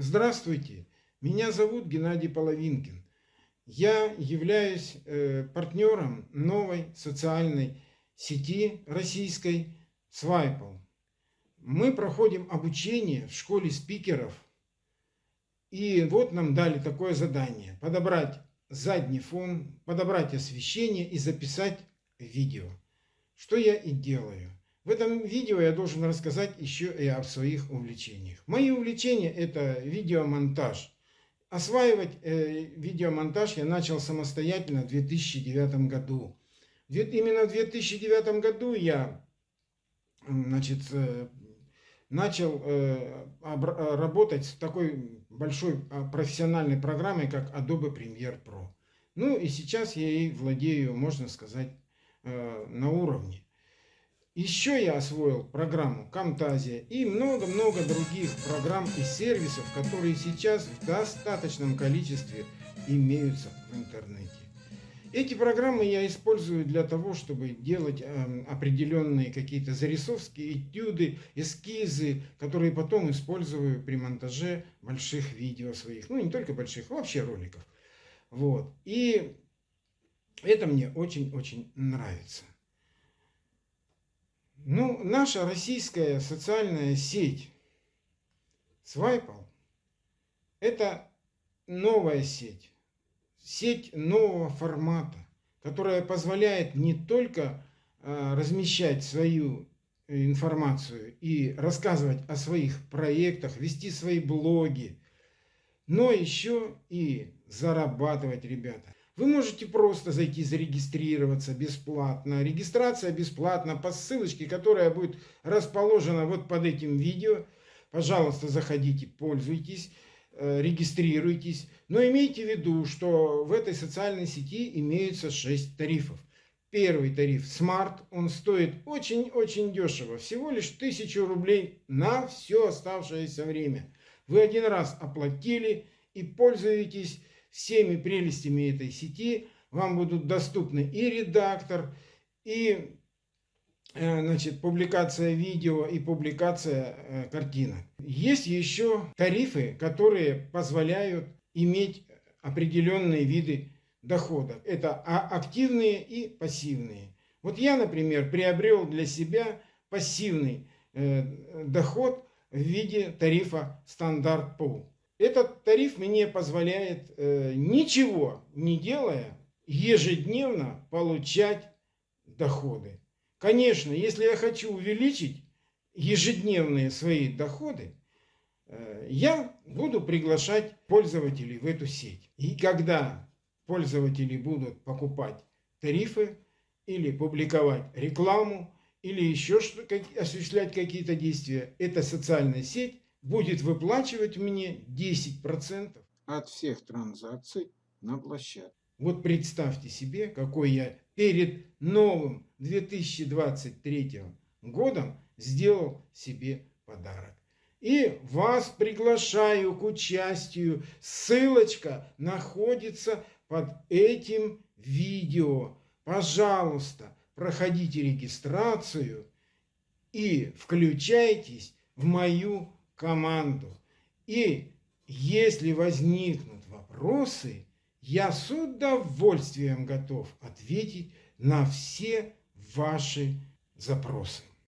Здравствуйте, меня зовут Геннадий Половинкин. Я являюсь э, партнером новой социальной сети российской Свайпл. Мы проходим обучение в школе спикеров. И вот нам дали такое задание. Подобрать задний фон, подобрать освещение и записать видео. Что я и делаю. В этом видео я должен рассказать еще и о своих увлечениях. Мои увлечения это видеомонтаж. Осваивать э, видеомонтаж я начал самостоятельно в 2009 году. Именно в 2009 году я значит, э, начал э, работать с такой большой профессиональной программой, как Adobe Premiere Pro. Ну и сейчас я ей владею, можно сказать, на уровне. Еще я освоил программу Camtasia и много-много других программ и сервисов, которые сейчас в достаточном количестве имеются в интернете. Эти программы я использую для того, чтобы делать э, определенные какие-то зарисовки, этюды, эскизы, которые потом использую при монтаже больших видео своих. Ну, не только больших, вообще роликов. Вот. И это мне очень-очень нравится. Ну, наша российская социальная сеть Свайпал – это новая сеть, сеть нового формата, которая позволяет не только э, размещать свою информацию и рассказывать о своих проектах, вести свои блоги, но еще и зарабатывать, ребята. Вы можете просто зайти зарегистрироваться бесплатно. Регистрация бесплатна по ссылочке, которая будет расположена вот под этим видео. Пожалуйста, заходите, пользуйтесь, э, регистрируйтесь. Но имейте в виду, что в этой социальной сети имеются 6 тарифов. Первый тариф Smart, он стоит очень-очень дешево, всего лишь 1000 рублей на все оставшееся время. Вы один раз оплатили и пользуетесь всеми прелестями этой сети. Вам будут доступны и редактор, и э, значит, публикация видео и публикация э, картинок. Есть еще тарифы, которые позволяют иметь определенные виды дохода. Это активные и пассивные. Вот я, например, приобрел для себя пассивный э, доход в виде тарифа стандарт пол. Этот тариф мне позволяет, э, ничего не делая, ежедневно получать доходы. Конечно, если я хочу увеличить ежедневные свои доходы, э, я буду приглашать пользователей в эту сеть. И когда пользователи будут покупать тарифы или публиковать рекламу, или еще что, осуществлять какие-то действия, эта социальная сеть будет выплачивать мне 10% от всех транзакций на площадке. Вот представьте себе, какой я перед новым 2023 годом сделал себе подарок. И вас приглашаю к участию. Ссылочка находится под этим видео. Пожалуйста, проходите регистрацию и включайтесь в мою команду. И если возникнут вопросы, я с удовольствием готов ответить на все ваши запросы.